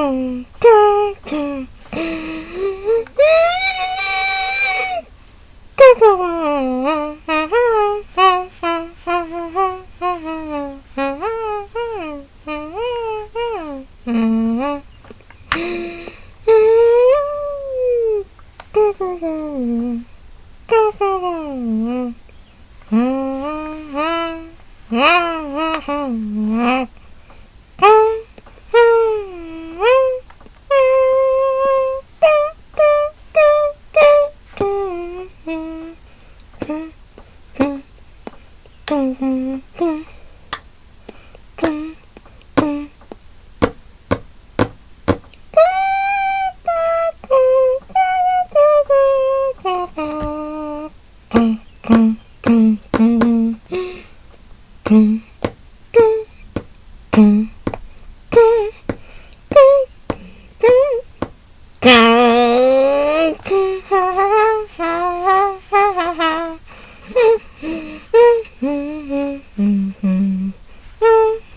Mm-hmm. Mm-hmm.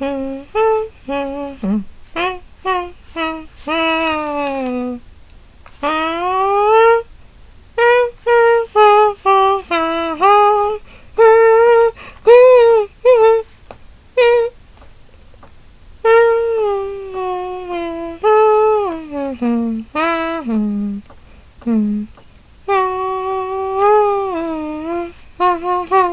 Time's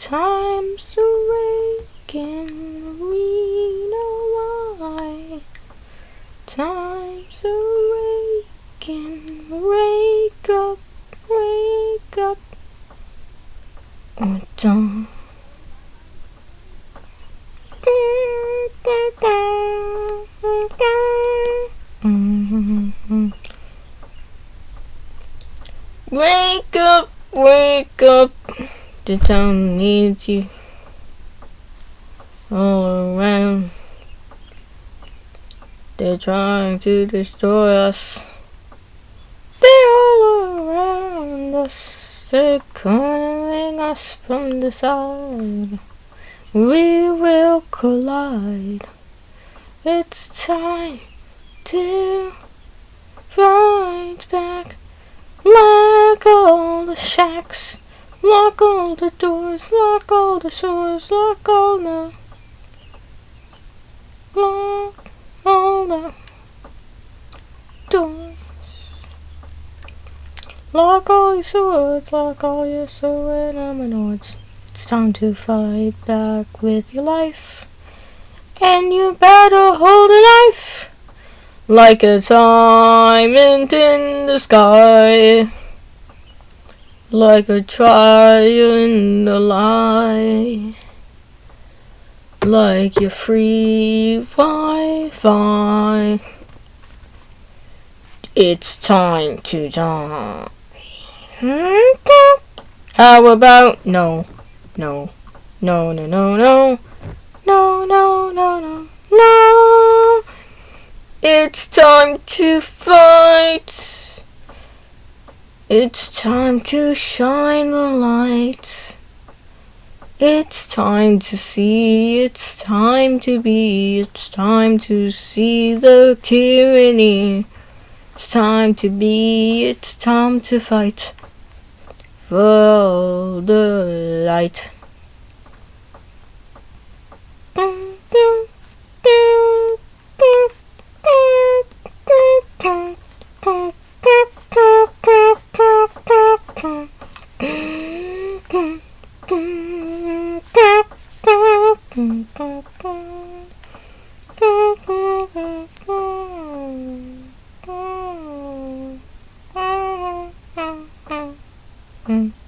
time's awaken, we know why. Time's awaken, oh, mm-hmm. wake up, wake up. Oh, don't. Wake up, wake up. The town needs you all around. They're trying to destroy us. They're all around us. They're cornering us from the side. We will collide. It's time to fight back. like all the shacks. Lock all the doors. Lock all the shores. Lock all the. Lock all the doors. Lock all your swords. Lock all your sword nominoids. It's time to fight back with your life. And you better hold a knife like a diamond in the sky, like a to lie, like your free Wi-Fi. It's time to die. How about no, no, no, no, no, no. No, no, no, no, no. It's time to fight. It's time to shine the light. It's time to see, it's time to be, it's time to see the tyranny. It's time to be, it's time to fight for the light. Mm.